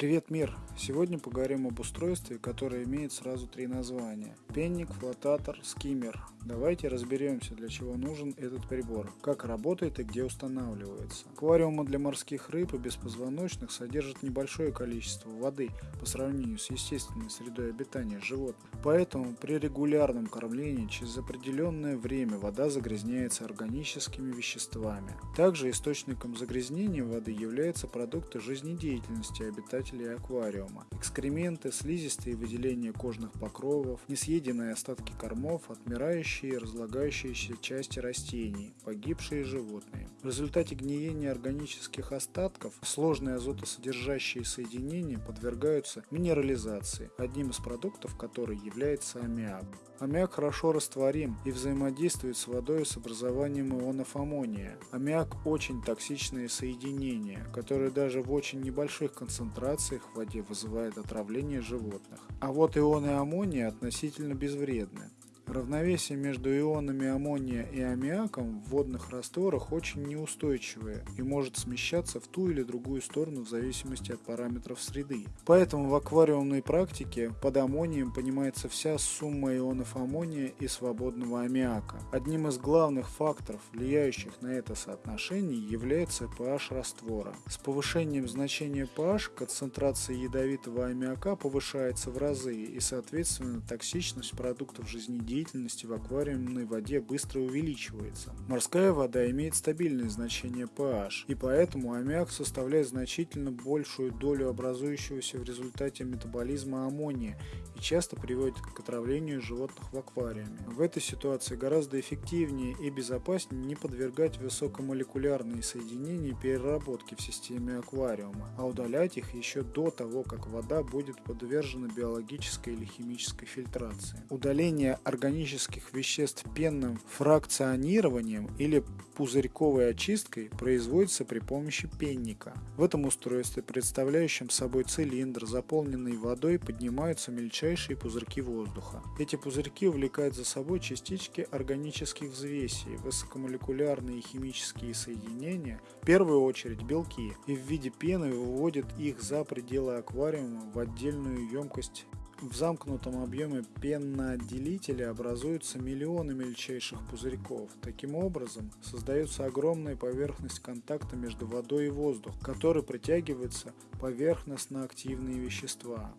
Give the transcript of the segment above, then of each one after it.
Привет, мир! Сегодня поговорим об устройстве, которое имеет сразу три названия. Пенник, флотатор, скиммер. Давайте разберемся, для чего нужен этот прибор, как работает и где устанавливается. Аквариумы для морских рыб и беспозвоночных содержат небольшое количество воды по сравнению с естественной средой обитания животных. Поэтому при регулярном кормлении через определенное время вода загрязняется органическими веществами. Также источником загрязнения воды являются продукты жизнедеятельности обитателей аквариума. Экскременты, слизистые выделения кожных покровов, несъеденные остатки кормов, отмирающие и разлагающиеся части растений, погибшие животные. В результате гниения органических остатков сложные азотосодержащие соединения подвергаются минерализации, одним из продуктов которой является аммиак. Аммиак хорошо растворим и взаимодействует с водой с образованием ионов аммония. Аммиак очень токсичное соединение, которое даже в очень небольших концентрациях в воде вызывает отравление животных. А вот ионы аммония относительно безвредны. Равновесие между ионами аммония и аммиаком в водных растворах очень неустойчивое и может смещаться в ту или другую сторону в зависимости от параметров среды. Поэтому в аквариумной практике под аммонием понимается вся сумма ионов аммония и свободного аммиака. Одним из главных факторов, влияющих на это соотношение, является pH раствора. С повышением значения pH концентрация ядовитого аммиака повышается в разы и соответственно токсичность продуктов жизнедеятельности деятельности в аквариумной воде быстро увеличивается. Морская вода имеет стабильное значение pH, и поэтому аммиак составляет значительно большую долю образующегося в результате метаболизма аммония часто приводит к отравлению животных в аквариуме. В этой ситуации гораздо эффективнее и безопаснее не подвергать высокомолекулярные соединения переработки в системе аквариума, а удалять их еще до того, как вода будет подвержена биологической или химической фильтрации. Удаление органических веществ пенным фракционированием или пузырьковой очисткой производится при помощи пенника. В этом устройстве, представляющем собой цилиндр, заполненный водой, поднимаются мельчайшие пузырьки воздуха. Эти пузырьки увлекают за собой частички органических взвесей, высокомолекулярные химические соединения, в первую очередь белки, и в виде пены выводят их за пределы аквариума в отдельную емкость в замкнутом объеме пеноотделителя образуются миллионы мельчайших пузырьков. Таким образом, создается огромная поверхность контакта между водой и воздухом, который притягивается поверхностно-активные вещества.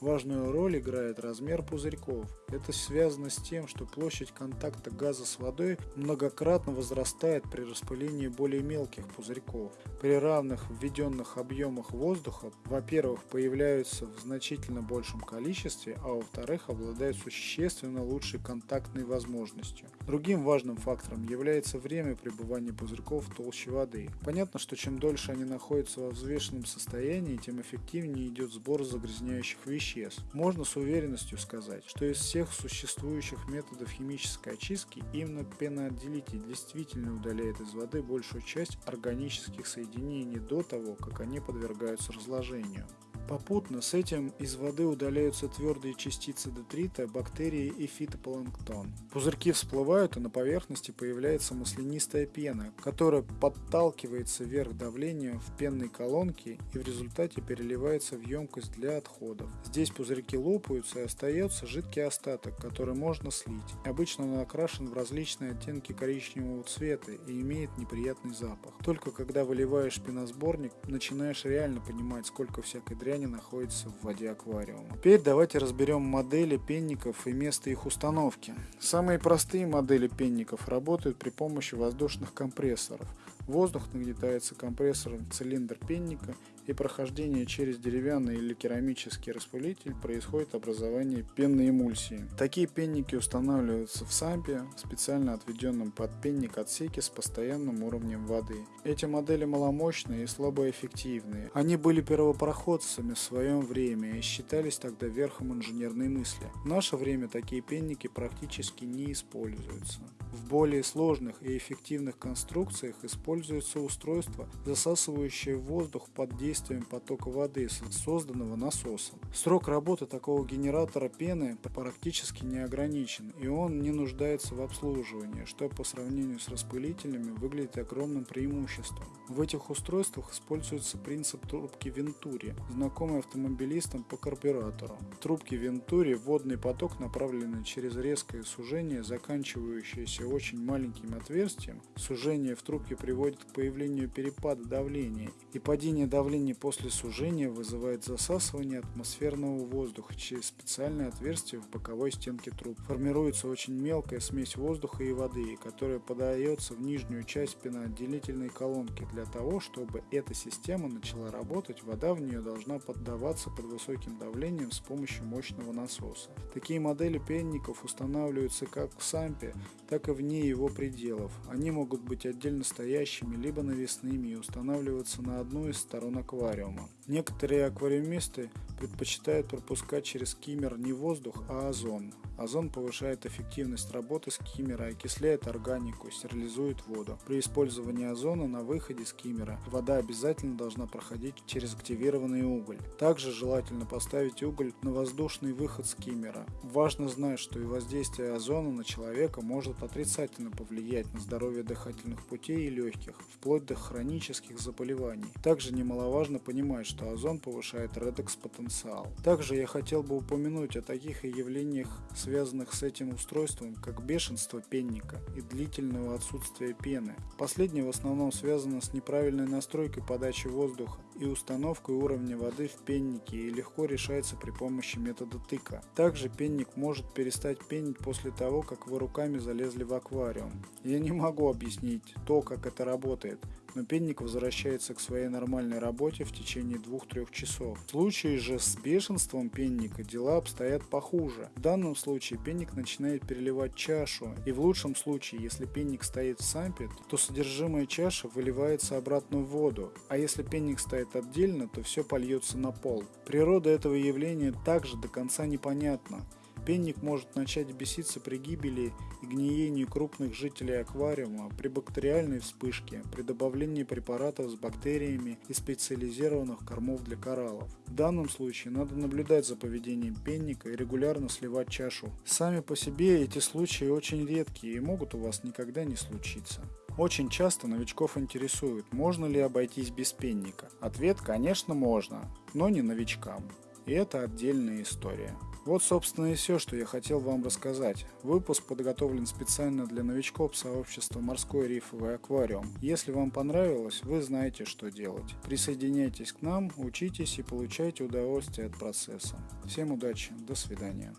Важную роль играет размер пузырьков. Это связано с тем, что площадь контакта газа с водой многократно возрастает при распылении более мелких пузырьков. При равных введенных объемах воздуха, во-первых, появляются в значительно большем количестве, а во-вторых, обладают существенно лучшей контактной возможностью. Другим важным фактором является время пребывания пузырьков в толще воды. Понятно, что чем дольше они находятся во взвешенном состоянии, тем эффективнее идет сбор загрязняющих веществ веществ. Можно с уверенностью сказать, что из всех существующих методов химической очистки именно пеноотделитель действительно удаляет из воды большую часть органических соединений до того, как они подвергаются разложению. Попутно с этим из воды удаляются твердые частицы детрита, бактерии и фитопланктон. Пузырьки всплывают, и на поверхности появляется маслянистая пена, которая подталкивается вверх давлением в пенной колонке и в результате переливается в емкость для отходов. Здесь пузырьки лопаются и остается жидкий остаток, который можно слить. Обычно он окрашен в различные оттенки коричневого цвета и имеет неприятный запах. Только когда выливаешь пеносборник, начинаешь реально понимать, сколько всякой дряни состоянии находится в воде аквариума. Теперь давайте разберем модели пенников и место их установки. Самые простые модели пенников работают при помощи воздушных компрессоров. Воздух нагнетается компрессором в цилиндр пенника и прохождение через деревянный или керамический распылитель происходит образование пенной эмульсии. Такие пенники устанавливаются в сампе, специально отведенном под пенник отсеке с постоянным уровнем воды. Эти модели маломощные и слабоэффективные. Они были первопроходцами в своем время и считались тогда верхом инженерной мысли. В наше время такие пенники практически не используются. В более сложных и эффективных конструкциях используются устройства, засасывающие воздух под действием потока воды, созданного насосом. Срок работы такого генератора пены практически не ограничен, и он не нуждается в обслуживании, что по сравнению с распылителями выглядит огромным преимуществом. В этих устройствах используется принцип трубки Вентури, знакомый автомобилистам по карбюратору. В трубке Вентури водный поток, направленный через резкое сужение, заканчивающееся очень маленьким отверстием. Сужение в трубке приводит к появлению перепада давления, и падение давления после сужения вызывает засасывание атмосферного воздуха через специальное отверстие в боковой стенке труб. Формируется очень мелкая смесь воздуха и воды, которая подается в нижнюю часть пеноотделительной колонки. Для того, чтобы эта система начала работать, вода в нее должна поддаваться под высоким давлением с помощью мощного насоса. Такие модели пенников устанавливаются как в сампе, так и вне его пределов. Они могут быть отдельно стоящими, либо навесными и устанавливаться на одну из сторон аквариума. Некоторые аквариумисты предпочитают пропускать через скиммер не воздух, а озон. Озон повышает эффективность работы скиммера, окисляет органику, стерилизует воду. При использовании озона на выходе скиммера вода обязательно должна проходить через активированный уголь. Также желательно поставить уголь на воздушный выход скиммера. Важно знать, что и воздействие озона на человека может отрицательно повлиять на здоровье дыхательных путей и легких, вплоть до хронических заболеваний. Также немаловажно понимать, что озон повышает редекс-потенциал. Также я хотел бы упомянуть о таких явлениях, связанных с этим устройством, как бешенство пенника и длительного отсутствия пены. Последнее в основном связано с неправильной настройкой подачи воздуха и установкой уровня воды в пеннике и легко решается при помощи метода тыка. Также пенник может перестать пенить после того, как вы руками залезли в аквариум. Я не могу объяснить то, как это работает, пенник возвращается к своей нормальной работе в течение 2-3 часов. В случае же с бешенством пенника дела обстоят похуже. В данном случае пенник начинает переливать чашу, и в лучшем случае, если пенник стоит в сампе, то содержимое чаши выливается обратно в воду, а если пенник стоит отдельно, то все польется на пол. Природа этого явления также до конца непонятна. Пенник может начать беситься при гибели и гниении крупных жителей аквариума, при бактериальной вспышке, при добавлении препаратов с бактериями и специализированных кормов для кораллов. В данном случае надо наблюдать за поведением пенника и регулярно сливать чашу. Сами по себе эти случаи очень редкие и могут у вас никогда не случиться. Очень часто новичков интересует, можно ли обойтись без пенника. Ответ, конечно, можно, но не новичкам. И это отдельная история. Вот, собственно, и все, что я хотел вам рассказать. Выпуск подготовлен специально для новичков сообщества «Морской рифовый аквариум». Если вам понравилось, вы знаете, что делать. Присоединяйтесь к нам, учитесь и получайте удовольствие от процесса. Всем удачи, до свидания.